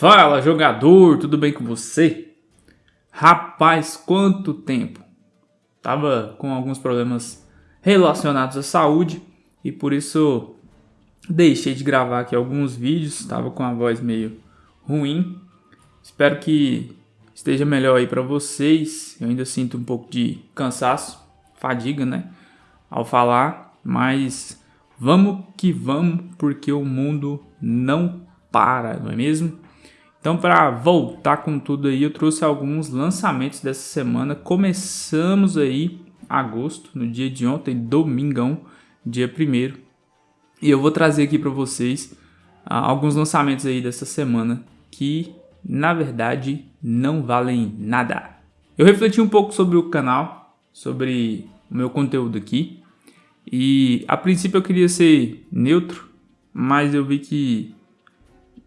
Fala jogador, tudo bem com você? Rapaz, quanto tempo! Tava com alguns problemas relacionados à saúde e por isso deixei de gravar aqui alguns vídeos, tava com a voz meio ruim. Espero que esteja melhor aí para vocês. Eu ainda sinto um pouco de cansaço, fadiga, né, ao falar, mas vamos que vamos porque o mundo não para, não é mesmo? Então, para voltar com tudo aí, eu trouxe alguns lançamentos dessa semana. Começamos aí agosto, no dia de ontem, domingão, dia 1 E eu vou trazer aqui para vocês ah, alguns lançamentos aí dessa semana que, na verdade, não valem nada. Eu refleti um pouco sobre o canal, sobre o meu conteúdo aqui. E a princípio eu queria ser neutro, mas eu vi que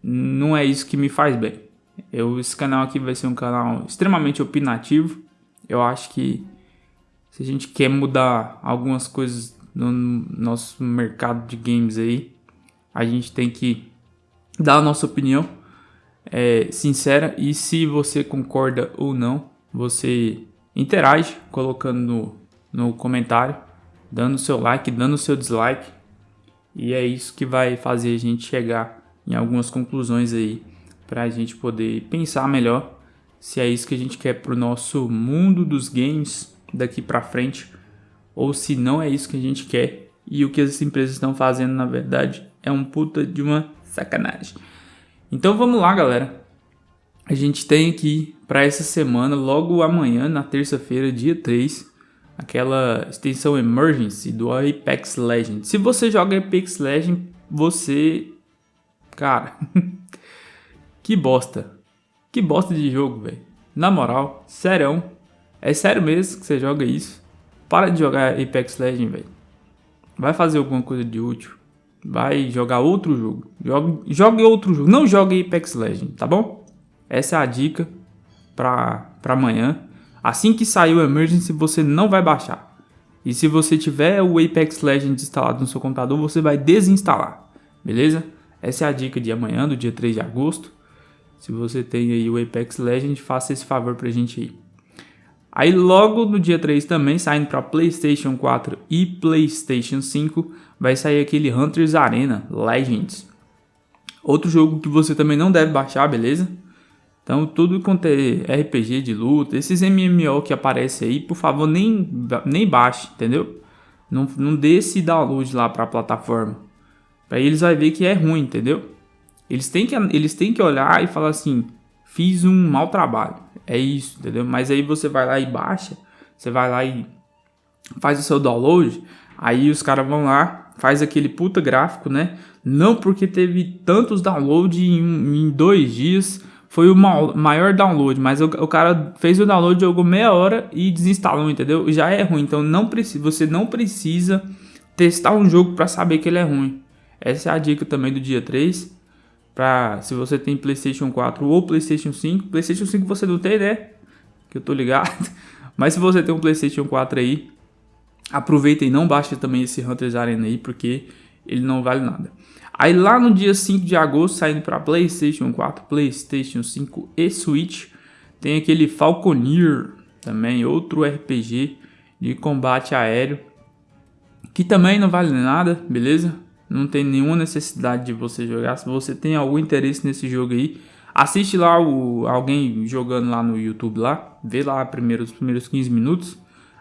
não é isso que me faz bem. Eu, esse canal aqui vai ser um canal extremamente opinativo. Eu acho que se a gente quer mudar algumas coisas no nosso mercado de games aí, a gente tem que dar a nossa opinião é, sincera e se você concorda ou não, você interage colocando no, no comentário, dando seu like, dando seu dislike e é isso que vai fazer a gente chegar em algumas conclusões aí para a gente poder pensar melhor se é isso que a gente quer para o nosso mundo dos games daqui para frente ou se não é isso que a gente quer e o que as empresas estão fazendo na verdade é um puta de uma sacanagem. Então vamos lá, galera. A gente tem aqui para essa semana, logo amanhã, na terça-feira, dia 3, aquela extensão Emergency do Apex Legends. Se você joga Apex Legends, você Cara, que bosta. Que bosta de jogo, velho. Na moral, sério. É sério mesmo que você joga isso? Para de jogar Apex Legends, velho. Vai fazer alguma coisa de útil. Vai jogar outro jogo. Jogue, jogue outro jogo. Não jogue Apex Legends, tá bom? Essa é a dica pra, pra amanhã. Assim que sair o Emergency, você não vai baixar. E se você tiver o Apex Legends instalado no seu computador, você vai desinstalar. Beleza? Essa é a dica de amanhã, do dia 3 de agosto. Se você tem aí o Apex Legends, faça esse favor pra gente aí. Aí logo no dia 3 também, saindo para PlayStation 4 e PlayStation 5, vai sair aquele Hunters Arena Legends. Outro jogo que você também não deve baixar, beleza? Então tudo quanto é RPG de luta, esses MMO que aparecem aí, por favor nem, nem baixe, entendeu? Não, não dê esse download lá para a plataforma. Aí eles vão ver que é ruim, entendeu? Eles têm que, eles têm que olhar e falar assim, fiz um mau trabalho. É isso, entendeu? Mas aí você vai lá e baixa, você vai lá e faz o seu download, aí os caras vão lá, faz aquele puta gráfico, né? Não porque teve tantos downloads em, em dois dias, foi o maior download, mas o, o, cara fez o download, jogou meia hora e desinstalou, entendeu? Já é ruim, então não precisa, você não precisa testar um jogo para saber que ele é ruim. Essa é a dica também do dia 3. Pra, se você tem Playstation 4 ou Playstation 5. Playstation 5 você não tem, né? Que eu tô ligado. Mas se você tem um Playstation 4 aí, aproveita e não baixe também esse Hunters Arena aí, porque ele não vale nada. Aí lá no dia 5 de agosto, saindo para Playstation 4, Playstation 5 e Switch, tem aquele Falconeer também, outro RPG de combate aéreo, que também não vale nada, beleza? Não tem nenhuma necessidade de você jogar. Se você tem algum interesse nesse jogo aí, assiste lá o, alguém jogando lá no YouTube lá, vê lá primeiro, os primeiros 15 minutos,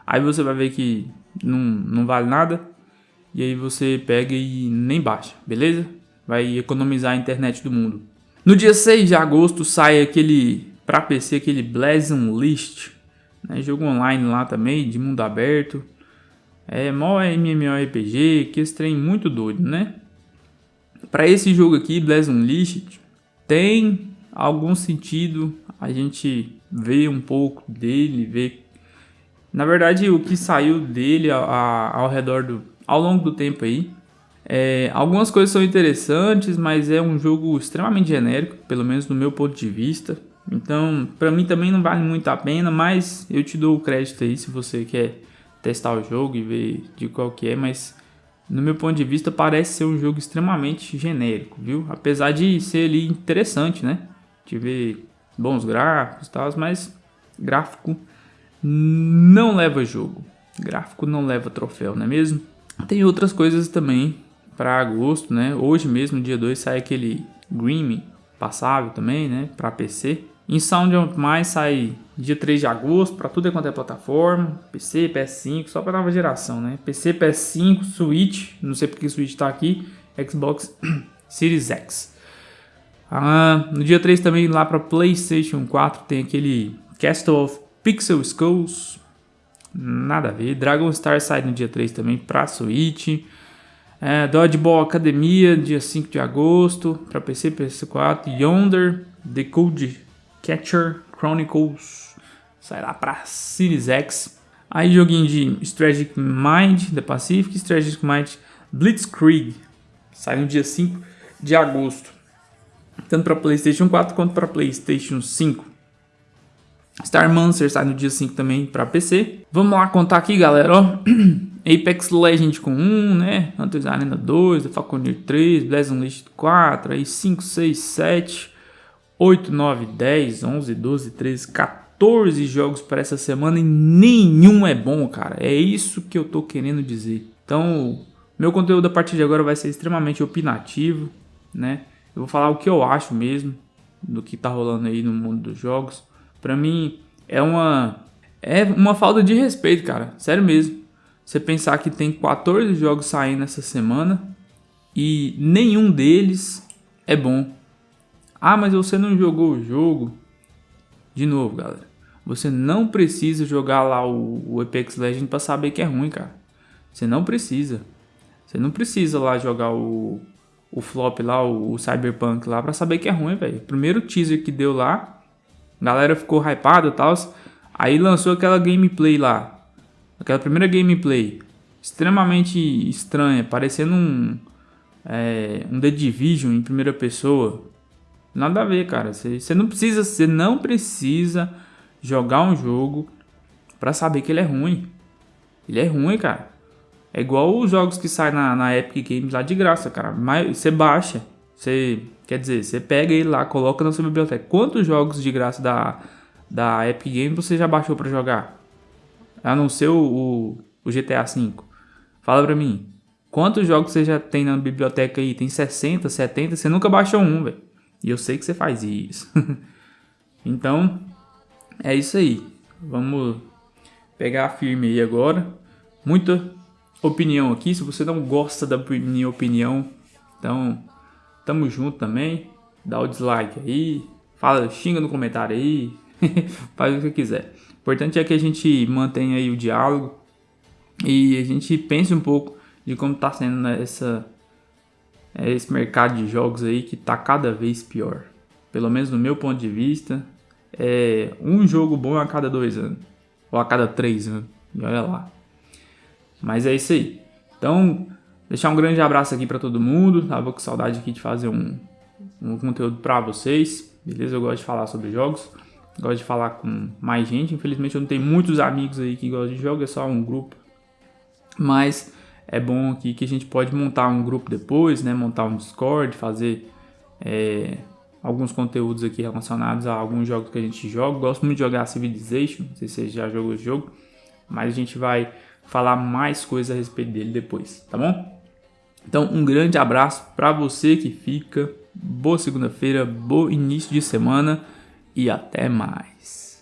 aí você vai ver que não, não vale nada, e aí você pega e nem baixa, beleza? Vai economizar a internet do mundo. No dia 6 de agosto sai aquele, para PC, aquele Blazon List, né? jogo online lá também, de mundo aberto, é mó MMORPG, que esse trem muito doido, né? Para esse jogo aqui, Blazing Unleashed, tem algum sentido a gente ver um pouco dele, ver... Na verdade, o que saiu dele a, a, ao redor do... ao longo do tempo aí, é, algumas coisas são interessantes, mas é um jogo extremamente genérico, pelo menos do meu ponto de vista. Então, para mim também não vale muito a pena, mas eu te dou o crédito aí se você quer testar o jogo e ver de qual que é, mas no meu ponto de vista parece ser um jogo extremamente genérico, viu? Apesar de ser ali interessante, né? tive bons gráficos e tal, mas gráfico não leva jogo. Gráfico não leva troféu, não é mesmo? Tem outras coisas também para agosto, né? Hoje mesmo, dia 2, sai aquele Grim passável também, né? Para PC. Em Sound of Mais sai dia 3 de agosto para tudo quanto é plataforma, PC, PS5, só para nova geração, né? PC, PS5, Switch, não sei porque Switch está aqui, Xbox Series X. Ah, no dia 3 também lá para PlayStation 4 tem aquele Castle of Pixel Skulls, nada a ver. Dragon Star sai no dia 3 também para Switch. É, Dodgeball Academia, dia 5 de agosto, para PC, PS4. Yonder, The Code Catcher Chronicles, sai lá para Series X. Aí joguinho de Strategic Mind, The Pacific, Strategic Mind Blitzkrieg, sai no dia 5 de agosto. Tanto para PlayStation 4 quanto para PlayStation 5. Star Mancer sai no dia 5 também para PC. Vamos lá contar aqui, galera, ó. Apex Legend com 1, né? Hunters Arena 2, The Falconeer 3, Blazing List 4, aí 5, 6, 7, 8, 9, 10, 11, 12, 13, 14 jogos para essa semana e nenhum é bom, cara. É isso que eu tô querendo dizer. Então, meu conteúdo a partir de agora vai ser extremamente opinativo, né? Eu vou falar o que eu acho mesmo do que tá rolando aí no mundo dos jogos. Para mim é uma é uma falta de respeito, cara. Sério mesmo. Você pensar que tem 14 jogos saindo essa semana e nenhum deles é bom. Ah, mas você não jogou o jogo. De novo, galera. Você não precisa jogar lá o, o Apex Legends para saber que é ruim, cara. Você não precisa. Você não precisa lá jogar o, o flop lá, o, o Cyberpunk lá para saber que é ruim, velho. Primeiro teaser que deu lá, a galera ficou hypada e tal. Aí lançou aquela gameplay lá. Aquela primeira gameplay extremamente estranha, parecendo um, é, um The Division em primeira pessoa. Nada a ver, cara. Você não precisa, você não precisa jogar um jogo para saber que ele é ruim. Ele é ruim, cara. É igual os jogos que saem na, na Epic Games lá de graça, cara. Mas você baixa, você quer dizer, você pega ele lá, coloca na sua biblioteca. Quantos jogos de graça da da Epic Games você já baixou para jogar? A não ser o, o, o GTA V. Fala pra mim. Quantos jogos você já tem na biblioteca aí? Tem 60, 70? Você nunca baixou um, velho. E eu sei que você faz isso. então, é isso aí. Vamos pegar firme aí agora. Muita opinião aqui. Se você não gosta da minha opinião, então tamo junto também. Dá o dislike aí. Fala, xinga no comentário aí. Faz o que quiser. O importante é que a gente mantenha aí o diálogo e a gente pense um pouco de como está sendo né, essa, é, esse mercado de jogos aí que está cada vez pior. Pelo menos no meu ponto de vista, é um jogo bom a cada dois anos ou a cada três anos. E olha lá. Mas é isso aí. Então, deixar um grande abraço aqui para todo mundo. Tava com saudade aqui de fazer um, um conteúdo para vocês. Beleza? Eu gosto de falar sobre jogos. Gosto de falar com mais gente. Infelizmente eu não tenho muitos amigos aí que gostam de jogos, é só um grupo. Mas é bom aqui que a gente pode montar um grupo depois, né? Montar um Discord, fazer é, alguns conteúdos aqui relacionados a alguns jogos que a gente joga. Gosto muito de jogar Civilization, não sei se você já jogou esse jogo, mas a gente vai falar mais coisas a respeito dele depois, tá bom? Então, um grande abraço para você que fica. Boa segunda-feira, bom início de semana e até mais.